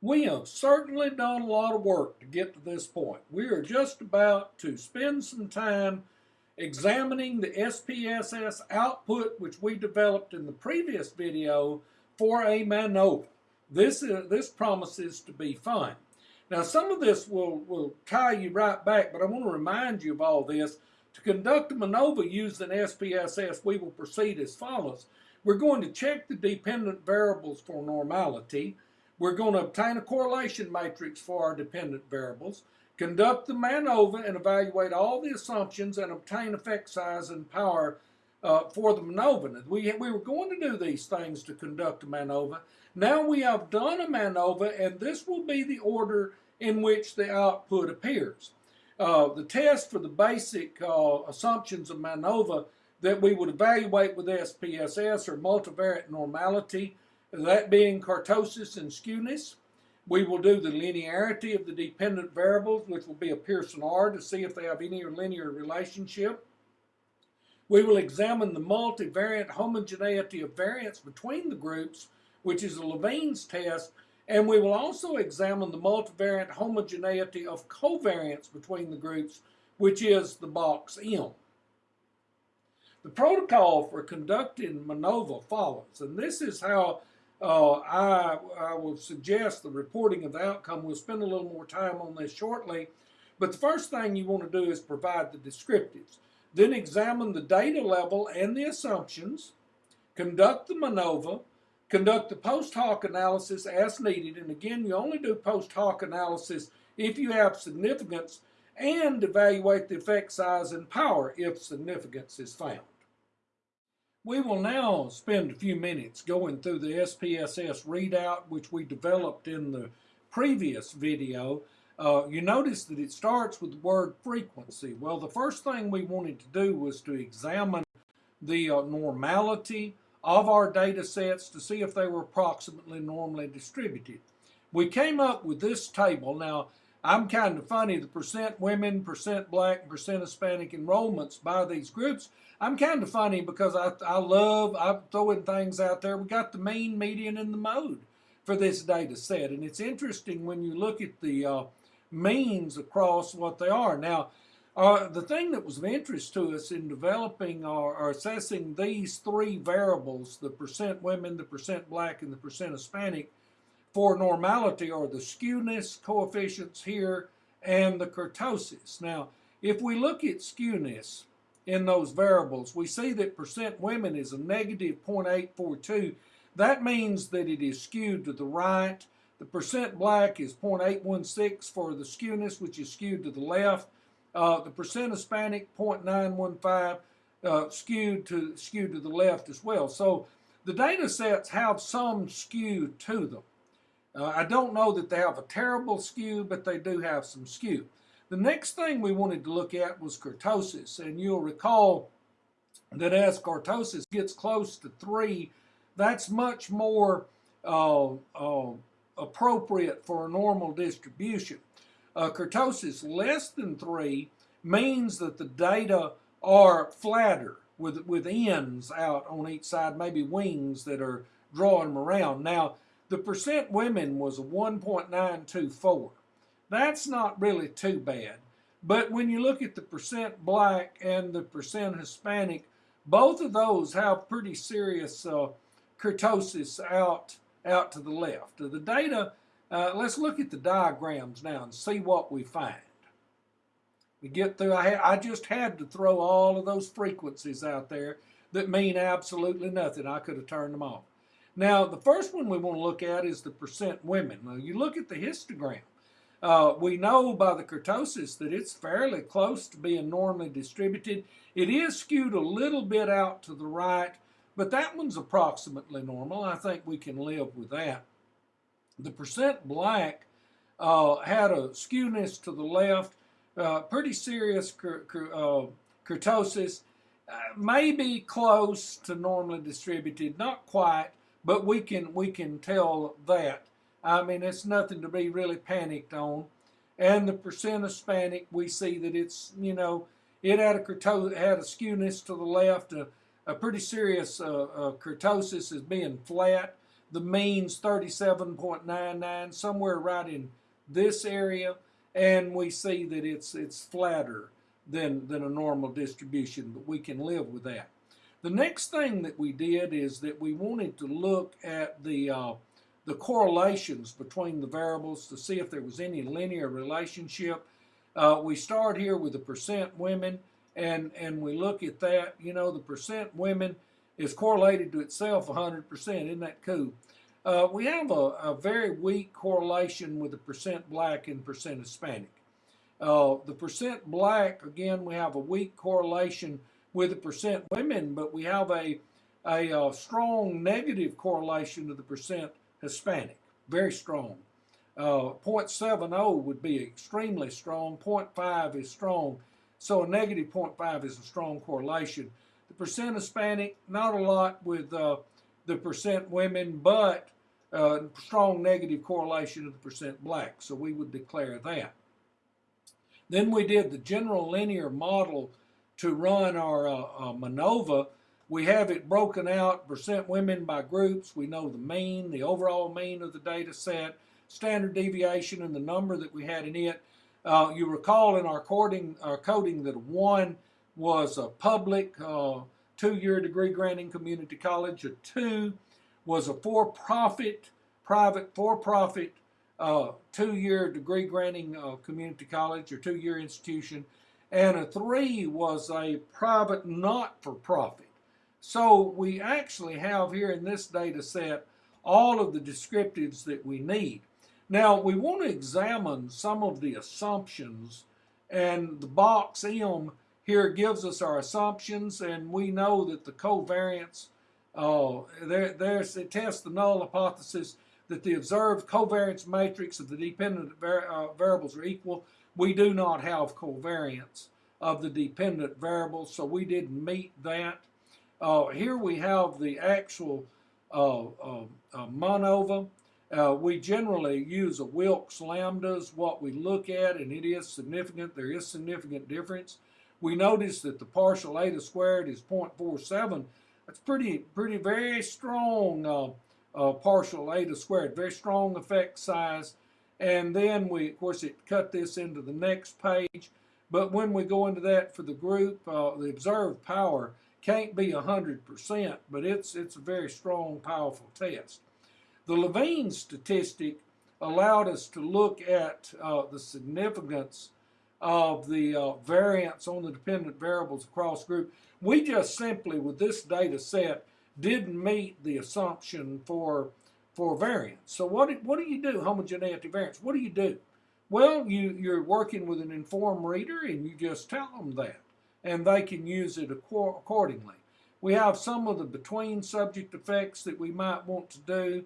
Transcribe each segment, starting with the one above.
We have certainly done a lot of work to get to this point. We are just about to spend some time examining the SPSS output which we developed in the previous video for a MANOVA. This, is, this promises to be fun. Now some of this will, will tie you right back, but I want to remind you of all this. To conduct a MANOVA using SPSS, we will proceed as follows. We're going to check the dependent variables for normality. We're going to obtain a correlation matrix for our dependent variables, conduct the MANOVA and evaluate all the assumptions and obtain effect size and power uh, for the MANOVA. We, we were going to do these things to conduct a MANOVA. Now we have done a MANOVA and this will be the order in which the output appears. Uh, the test for the basic uh, assumptions of MANOVA that we would evaluate with SPSS or multivariate normality, that being kurtosis and skewness. We will do the linearity of the dependent variables, which will be a Pearson R, to see if they have any linear relationship. We will examine the multivariate homogeneity of variance between the groups, which is a Levene's test, and we will also examine the multivariate homogeneity of covariance between the groups, which is the box M. The protocol for conducting MANOVA follows, and this is how uh, I, I will suggest the reporting of the outcome. We'll spend a little more time on this shortly, but the first thing you want to do is provide the descriptives. Then examine the data level and the assumptions, conduct the MANOVA, conduct the post hoc analysis as needed, and again, you only do post hoc analysis if you have significance, and evaluate the effect size and power if significance is found. We will now spend a few minutes going through the SPSS readout, which we developed in the previous video. Uh, you notice that it starts with the word frequency. Well, the first thing we wanted to do was to examine the uh, normality of our data sets to see if they were approximately normally distributed. We came up with this table. Now, I'm kind of funny, the percent women, percent black, percent Hispanic enrollments by these groups. I'm kind of funny because I, I love, I'm throwing things out there. We got the mean, median, and the mode for this data set. And it's interesting when you look at the uh, means across what they are. Now, uh, the thing that was of interest to us in developing or, or, assessing these three variables, the percent women, the percent black, and the percent Hispanic, for normality are the skewness coefficients here and the kurtosis. Now, if we look at skewness in those variables, we see that percent women is a negative 0.842. That means that it is skewed to the right. The percent black is 0.816 for the skewness, which is skewed to the left. Uh, the percent Hispanic, 0.915, uh, skewed to skewed to the left as well. So the data sets have some skew to them. Uh, I don't know that they have a terrible skew, but they do have some skew. The next thing we wanted to look at was kurtosis, and you'll recall that as kurtosis gets close to 3, that's much more uh, uh, appropriate for a normal distribution. Uh, kurtosis less than 3 means that the data are flatter with, with ends out on each side, maybe wings that are drawing them around. Now, the percent women was 1.924. That's not really too bad. But when you look at the percent black and the percent Hispanic, both of those have pretty serious uh, kurtosis out, out to the left. Of the data, uh, let's look at the diagrams now and see what we find. We get through, I, I just had to throw all of those frequencies out there that mean absolutely nothing. I could have turned them off. Now, the first one we want to look at is the percent women. Now, you look at the histogram. Uh, we know by the kurtosis that it's fairly close to being normally distributed. It is skewed a little bit out to the right, but that one's approximately normal. I think we can live with that. The percent black uh, had a skewness to the left, uh, pretty serious uh, kurtosis, uh, maybe close to normally distributed, not quite, but we can we can tell that. I mean, it's nothing to be really panicked on. And the percent Hispanic, we see that it's you know it had a had a skewness to the left, a, a pretty serious uh, uh, kurtosis as being flat. The mean's 37.99, somewhere right in this area, and we see that it's it's flatter than than a normal distribution, but we can live with that. The next thing that we did is that we wanted to look at the uh, the correlations between the variables to see if there was any linear relationship. Uh, we start here with the percent women, and and we look at that. You know, the percent women is correlated to itself 100%. Isn't that cool? Uh, we have a, a, very weak correlation with the percent black and percent Hispanic. Uh, the percent black, again, we have a weak correlation with the percent women, but we have a, a, a uh, strong negative correlation to the percent Hispanic, very strong. Uh, 0.70 would be extremely strong, 0.5 is strong, so a negative 0.5 is a strong correlation. The percent Hispanic, not a lot with uh, the percent women, but uh, strong negative correlation to the percent black, so we would declare that. Then we did the general linear model to run our uh, uh, MANOVA. We have it broken out, percent women by groups. We know the mean, the overall mean of the data set, standard deviation, and the number that we had in it. Uh, you recall in our coding, our coding that one was a public uh, two-year degree granting community college. A two was a for-profit, private for-profit uh, two-year degree granting uh, community college or two-year institution. And a three was a private not-for-profit. So we actually have here in this data set all of the descriptives that we need. Now we want to examine some of the assumptions and the box M here gives us our assumptions and we know that the covariance, uh, there, there's, it tests the null hypothesis that the observed covariance matrix of the dependent var uh, variables are equal. We do not have covariance of the dependent variables, so we didn't meet that. Uh, here we have the actual uh, uh, uh MANOVA. Uh, we generally use a Wilks lambdas, what we look at, and it is significant. There is significant difference. We notice that the partial eta squared is 0.47. That's pretty, pretty very strong uh, partial eta squared, very strong effect size. And then we, of course, it cut this into the next page. But when we go into that for the group, uh, the observed power can't be 100%, but it's, it's a very strong, powerful test. The Levene statistic allowed us to look at uh, the significance of the uh, variance on the dependent variables across group. We just simply, with this data set, didn't meet the assumption for for variance. So what what do you do, homogeneity variance? What do you do? Well, you, you're working with an informed reader and you just tell them that and they can use it accordingly. We have some of the between subject effects that we might want to do.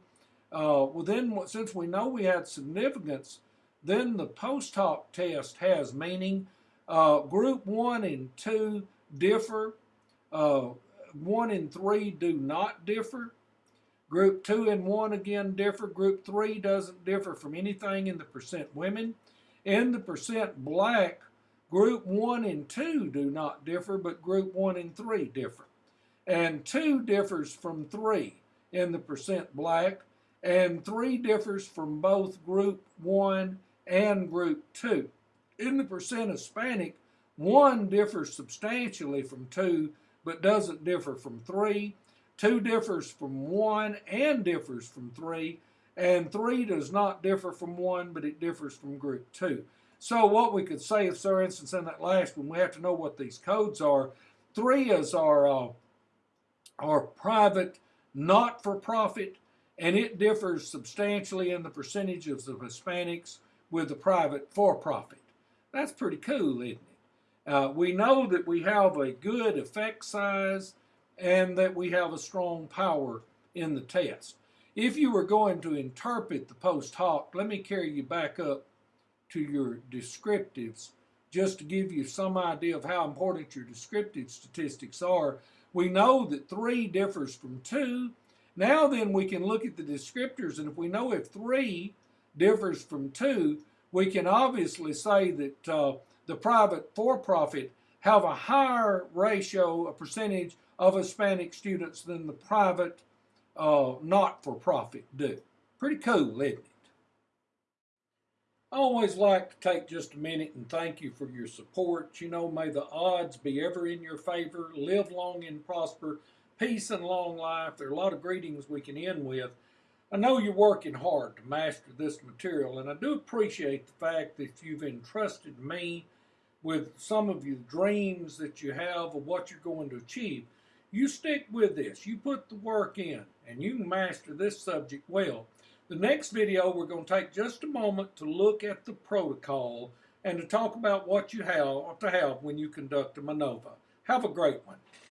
Uh, well, then, since we know we had significance, then the post hoc test has meaning. Uh, group 1 and 2 differ. Uh, 1 and 3 do not differ. Group 2 and 1 again differ. Group 3 doesn't differ from anything in the percent women. In the percent black, Group 1 and 2 do not differ, but Group 1 and 3 differ. And 2 differs from 3 in the percent black, and 3 differs from both Group 1 and Group 2. In the percent Hispanic, 1 differs substantially from 2, but doesn't differ from 3. 2 differs from 1 and differs from 3, and 3 does not differ from 1, but it differs from Group 2. So what we could say, if for instance in that last one, we have to know what these codes are. Three is our, uh, our private, not for profit, and it differs substantially in the percentages of the Hispanics with the private for profit. That's pretty cool, isn't it? Uh, we know that we have a good effect size and that we have a strong power in the test. If you were going to interpret the post hoc, let me carry you back up to your descriptives just to give you some idea of how important your descriptive statistics are. We know that 3 differs from 2. Now then we can look at the descriptors and if we know if 3 differs from 2, we can obviously say that uh, the private for-profit have a higher ratio, a percentage of Hispanic students than the private uh, not-for-profit do. Pretty cool, isn't it? I always like to take just a minute and thank you for your support. You know, may the odds be ever in your favor. Live long and prosper. Peace and long life. There are a lot of greetings we can end with. I know you're working hard to master this material, and I do appreciate the fact that you've entrusted me with some of your dreams that you have of what you're going to achieve. You stick with this. You put the work in, and you master this subject well. The next video, we're going to take just a moment to look at the protocol and to talk about what you have to have when you conduct a MANOVA. Have a great one.